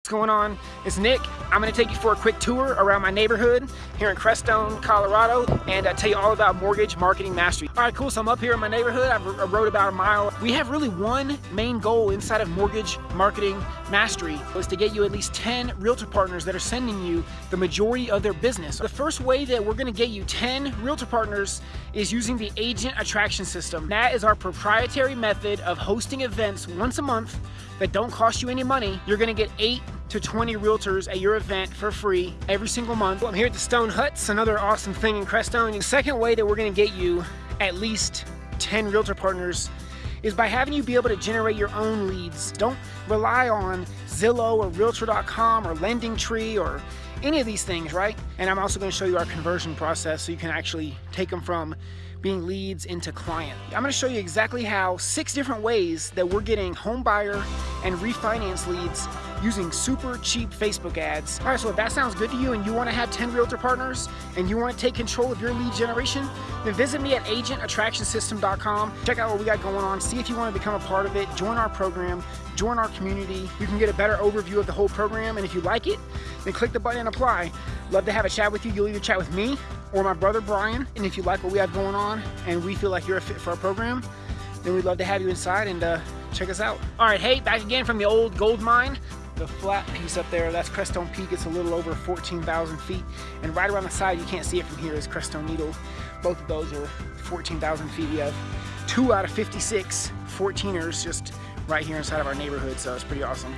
What's going on? It's Nick. I'm going to take you for a quick tour around my neighborhood here in Crestone, Colorado, and uh, tell you all about mortgage marketing mastery. All right, cool. So I'm up here in my neighborhood. I've I rode about a mile. We have really one main goal inside of mortgage marketing mastery is to get you at least 10 realtor partners that are sending you the majority of their business. The first way that we're going to get you 10 realtor partners is using the agent attraction system. That is our proprietary method of hosting events once a month that don't cost you any money. You're to get eight to 20 realtors at your event for free every single month. I'm here at the Stone Huts, another awesome thing in Crestone. The second way that we're gonna get you at least 10 realtor partners is by having you be able to generate your own leads. Don't rely on Zillow or Realtor.com or LendingTree or any of these things, right? And I'm also gonna show you our conversion process so you can actually take them from being leads into client. I'm gonna show you exactly how six different ways that we're getting home buyer and refinance leads using super cheap Facebook ads. All right, so if that sounds good to you and you wanna have 10 realtor partners and you wanna take control of your lead generation, then visit me at agentattractionsystem.com. Check out what we got going on, see if you wanna become a part of it, join our program, join our community. You can get a better overview of the whole program, and if you like it, then click the button and apply. Love to have a chat with you. You'll either chat with me or my brother Brian, and if you like what we have going on and we feel like you're a fit for our program, then we'd love to have you inside and uh, check us out. All right, hey, back again from the old gold mine the flat piece up there, that's Crestone Peak. It's a little over 14,000 feet. And right around the side, you can't see it from here, is Crestone Needle. Both of those are 14,000 feet. We have two out of 56 14ers just right here inside of our neighborhood, so it's pretty awesome.